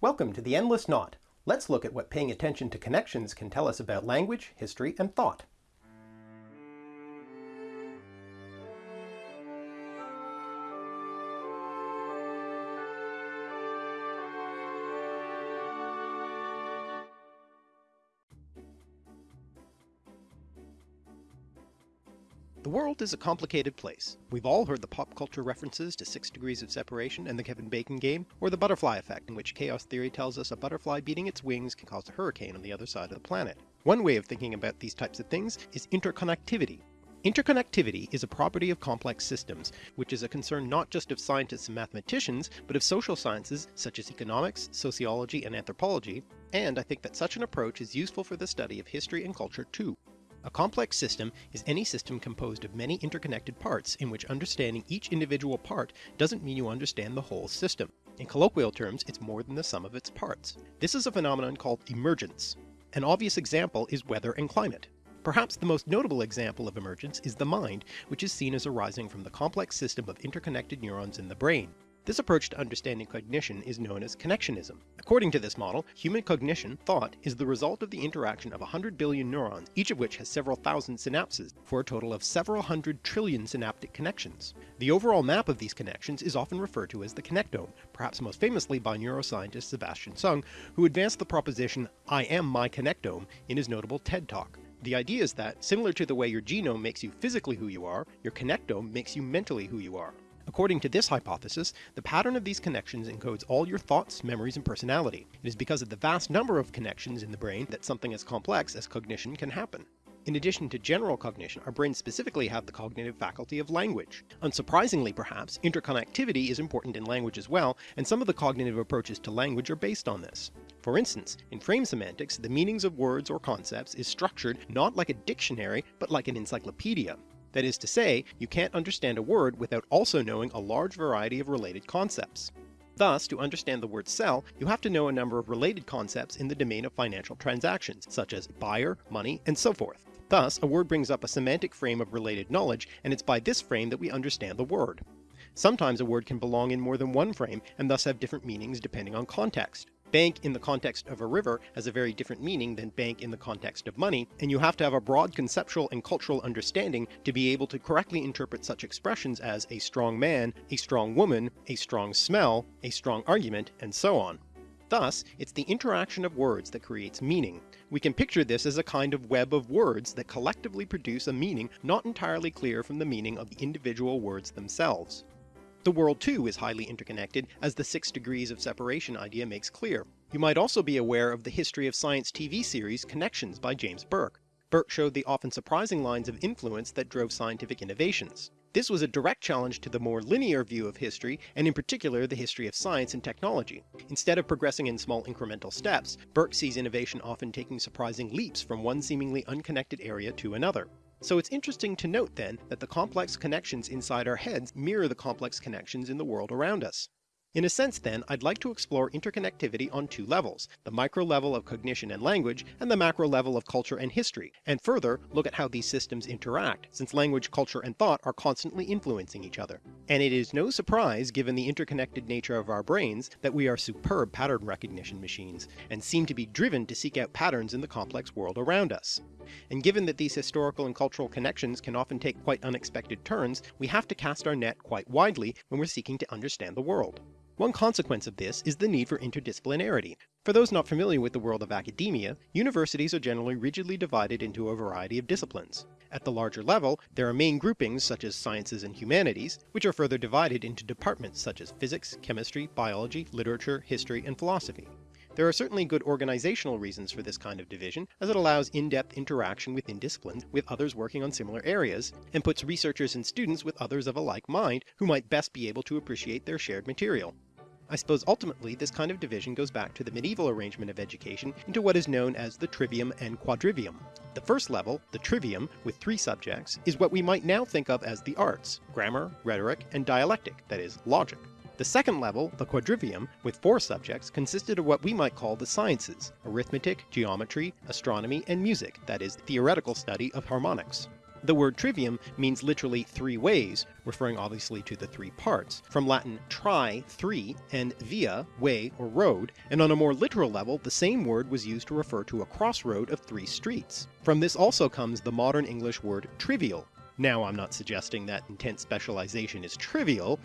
Welcome to The Endless Knot. Let's look at what paying attention to connections can tell us about language, history, and thought. The world is a complicated place. We've all heard the pop culture references to Six Degrees of Separation and the Kevin Bacon game, or the butterfly effect in which chaos theory tells us a butterfly beating its wings can cause a hurricane on the other side of the planet. One way of thinking about these types of things is interconnectivity. Interconnectivity is a property of complex systems, which is a concern not just of scientists and mathematicians, but of social sciences such as economics, sociology, and anthropology, and I think that such an approach is useful for the study of history and culture too. A complex system is any system composed of many interconnected parts in which understanding each individual part doesn't mean you understand the whole system. In colloquial terms, it's more than the sum of its parts. This is a phenomenon called emergence. An obvious example is weather and climate. Perhaps the most notable example of emergence is the mind, which is seen as arising from the complex system of interconnected neurons in the brain. This approach to understanding cognition is known as connectionism. According to this model, human cognition, thought, is the result of the interaction of 100 billion neurons, each of which has several thousand synapses, for a total of several hundred trillion synaptic connections. The overall map of these connections is often referred to as the connectome, perhaps most famously by neuroscientist Sebastian Seung, who advanced the proposition, I am my connectome, in his notable TED Talk. The idea is that, similar to the way your genome makes you physically who you are, your connectome makes you mentally who you are. According to this hypothesis, the pattern of these connections encodes all your thoughts, memories, and personality. It is because of the vast number of connections in the brain that something as complex as cognition can happen. In addition to general cognition, our brains specifically have the cognitive faculty of language. Unsurprisingly perhaps, interconnectivity is important in language as well, and some of the cognitive approaches to language are based on this. For instance, in frame semantics, the meanings of words or concepts is structured not like a dictionary, but like an encyclopedia. That is to say, you can't understand a word without also knowing a large variety of related concepts. Thus, to understand the word sell, you have to know a number of related concepts in the domain of financial transactions, such as buyer, money, and so forth. Thus, a word brings up a semantic frame of related knowledge, and it's by this frame that we understand the word. Sometimes a word can belong in more than one frame, and thus have different meanings depending on context. Bank in the context of a river has a very different meaning than bank in the context of money, and you have to have a broad conceptual and cultural understanding to be able to correctly interpret such expressions as a strong man, a strong woman, a strong smell, a strong argument, and so on. Thus, it's the interaction of words that creates meaning. We can picture this as a kind of web of words that collectively produce a meaning not entirely clear from the meaning of the individual words themselves. The world too is highly interconnected, as the six degrees of separation idea makes clear. You might also be aware of the history of science TV series Connections by James Burke. Burke showed the often surprising lines of influence that drove scientific innovations. This was a direct challenge to the more linear view of history, and in particular the history of science and technology. Instead of progressing in small incremental steps, Burke sees innovation often taking surprising leaps from one seemingly unconnected area to another. So it's interesting to note then that the complex connections inside our heads mirror the complex connections in the world around us. In a sense then, I'd like to explore interconnectivity on two levels, the micro level of cognition and language, and the macro level of culture and history, and further look at how these systems interact, since language, culture, and thought are constantly influencing each other. And it is no surprise, given the interconnected nature of our brains, that we are superb pattern recognition machines, and seem to be driven to seek out patterns in the complex world around us. And given that these historical and cultural connections can often take quite unexpected turns, we have to cast our net quite widely when we're seeking to understand the world. One consequence of this is the need for interdisciplinarity. For those not familiar with the world of academia, universities are generally rigidly divided into a variety of disciplines. At the larger level, there are main groupings such as sciences and humanities, which are further divided into departments such as physics, chemistry, biology, literature, history, and philosophy. There are certainly good organizational reasons for this kind of division, as it allows in-depth interaction within disciplines with others working on similar areas, and puts researchers and students with others of a like mind who might best be able to appreciate their shared material. I suppose ultimately this kind of division goes back to the medieval arrangement of education into what is known as the trivium and quadrivium. The first level, the trivium, with three subjects, is what we might now think of as the arts, grammar, rhetoric, and dialectic, that is, logic. The second level, the quadrivium, with four subjects, consisted of what we might call the sciences, arithmetic, geometry, astronomy, and music, that is, theoretical study of harmonics. The word trivium means literally three ways, referring obviously to the three parts, from Latin tri, three, and via, way or road, and on a more literal level the same word was used to refer to a crossroad of three streets. From this also comes the modern English word trivial. Now I'm not suggesting that intense specialization is trivial,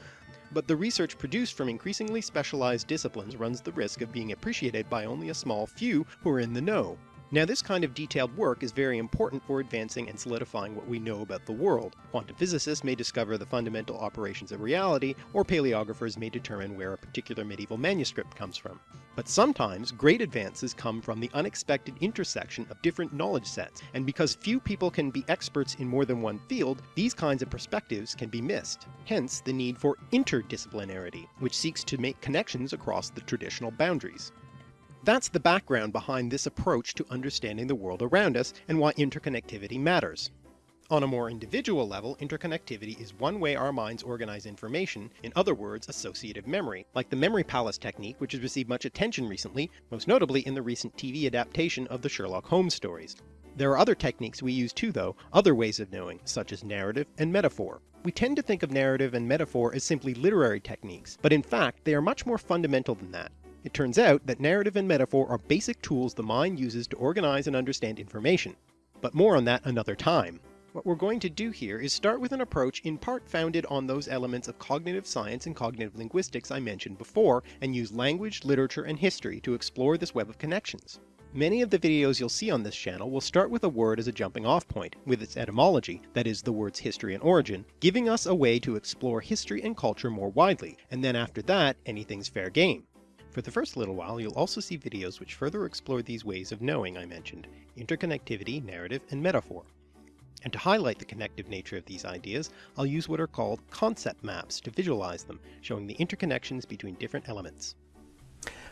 but the research produced from increasingly specialized disciplines runs the risk of being appreciated by only a small few who are in the know. Now this kind of detailed work is very important for advancing and solidifying what we know about the world. Quantum physicists may discover the fundamental operations of reality, or paleographers may determine where a particular medieval manuscript comes from. But sometimes great advances come from the unexpected intersection of different knowledge sets, and because few people can be experts in more than one field, these kinds of perspectives can be missed. Hence the need for interdisciplinarity, which seeks to make connections across the traditional boundaries. That's the background behind this approach to understanding the world around us and why interconnectivity matters. On a more individual level, interconnectivity is one way our minds organize information, in other words associative memory, like the memory palace technique which has received much attention recently, most notably in the recent TV adaptation of the Sherlock Holmes stories. There are other techniques we use too though, other ways of knowing, such as narrative and metaphor. We tend to think of narrative and metaphor as simply literary techniques, but in fact they are much more fundamental than that. It turns out that narrative and metaphor are basic tools the mind uses to organize and understand information. But more on that another time. What we're going to do here is start with an approach in part founded on those elements of cognitive science and cognitive linguistics I mentioned before, and use language, literature, and history to explore this web of connections. Many of the videos you'll see on this channel will start with a word as a jumping off point, with its etymology, that is the word's history and origin, giving us a way to explore history and culture more widely, and then after that anything's fair game. For the first little while you'll also see videos which further explore these ways of knowing I mentioned, interconnectivity, narrative, and metaphor. And to highlight the connective nature of these ideas, I'll use what are called concept maps to visualize them, showing the interconnections between different elements.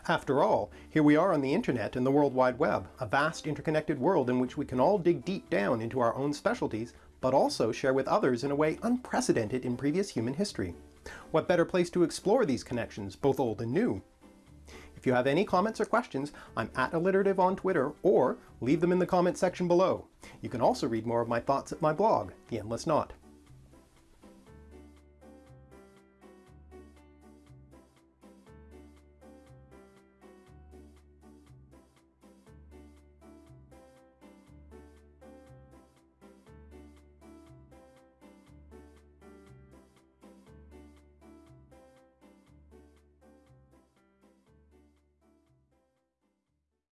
After all, here we are on the internet and the World Wide Web, a vast interconnected world in which we can all dig deep down into our own specialties, but also share with others in a way unprecedented in previous human history. What better place to explore these connections, both old and new, if you have any comments or questions, I'm at alliterative on Twitter, or leave them in the comment section below. You can also read more of my thoughts at my blog, The Endless Knot.